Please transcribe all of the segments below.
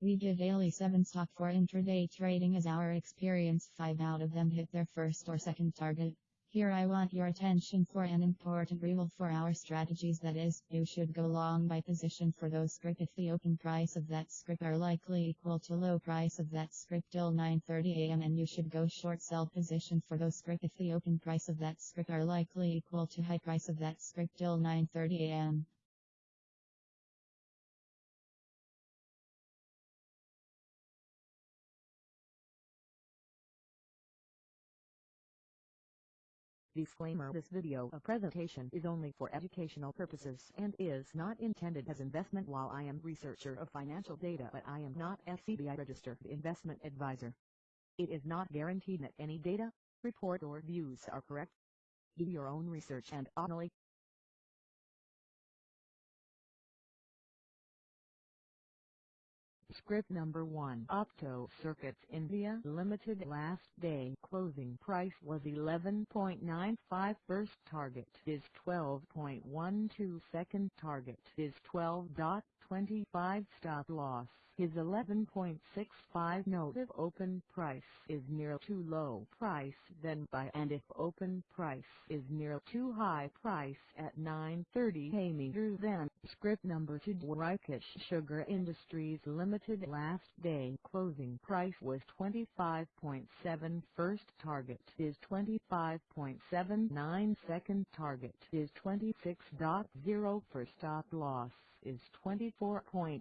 We give daily 7 stock for intraday trading as our experience. 5 out of them hit their first or second target. Here I want your attention for an important rule for our strategies. That is, you should go long by position for those script if the open price of that script are likely equal to low price of that script till 9.30 am and you should go short sell position for those script if the open price of that script are likely equal to high price of that script till 9.30 Disclaimer This video a presentation is only for educational purposes and is not intended as investment while I am researcher of financial data but I am not SEBI registered investment advisor. It is not guaranteed that any data, report or views are correct. Do your own research and only Script number 1 Opto Circuits India Limited last day. Closing price was 11.95 first target is 12.12 second target is 12.25 stop loss is 11.65 note if open price is near too low price then buy and if open price is near too high price at 9.30 a meter then script number 2 Dwarkesh Sugar Industries Limited last day closing price was 25.7 first target is 25.79 second target is 26.0 for stop loss is 24.86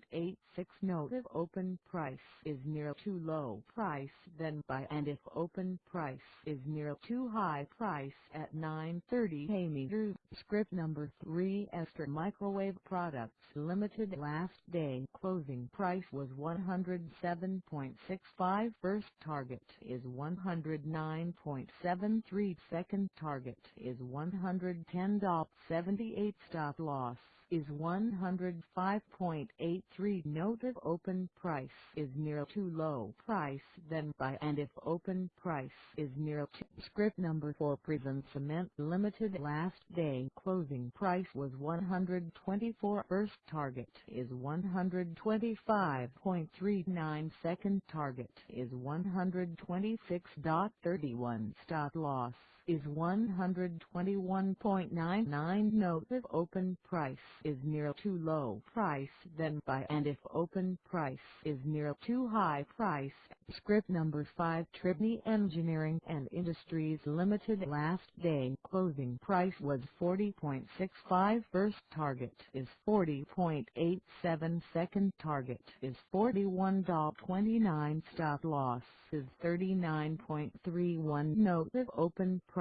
note if open price is near too low price then buy and if open price is near too high price at 9.30 a meter script number 3 Astra Microwave Products Limited last day. Closing price was 107.65 first target is 109.73 second target is 110.78 stop loss is 105.83 note if open price is near too low price then buy and if open price is near to script number 4 Prism Cement Limited. Last day closing price was 124 first target is 125.39 second target is 126.31 stop loss is 121.99 note. If open price is near too low price then buy. And if open price is near too high price script number 5 Triveni Engineering and Industries Limited last day. Closing price was 40.65 first target is 40.87 second target is 41.29 stop loss is 39.31 note. If open price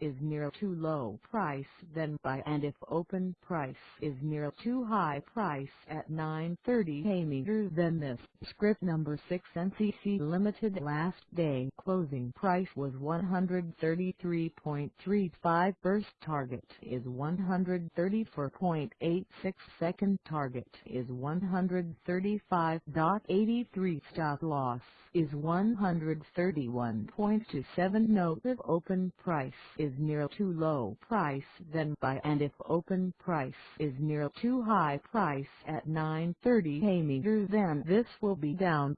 is near too low price then buy and if open price is near too high price at 9.30 a meter then this script number 6 NCC Limited last day closing price was 133.35 first target is 134.86 second target is 135.83 stop loss is 131.27 note of open price is near too low price then buy and if open price is near too high price at 9.30 a meter then this will be down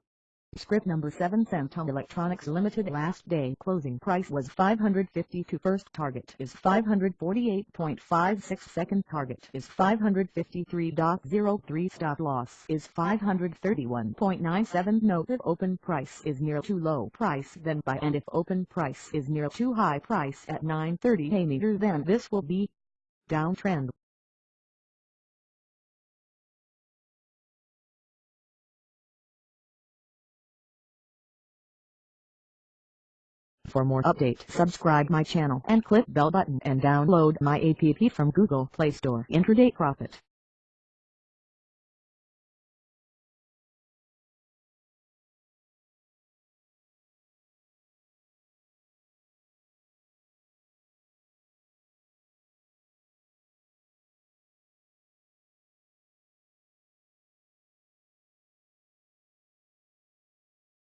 Script number 7 Centum Electronics Limited last day. Closing price was 552 first target is 548.56 second target is 553.03 stop loss is 531.97 note if open price is near too low price then buy and if open price is near too high price at 9.30 a meter then this will be downtrend For more update, subscribe my channel and click bell button and download my app from Google Play Store. Intraday Profit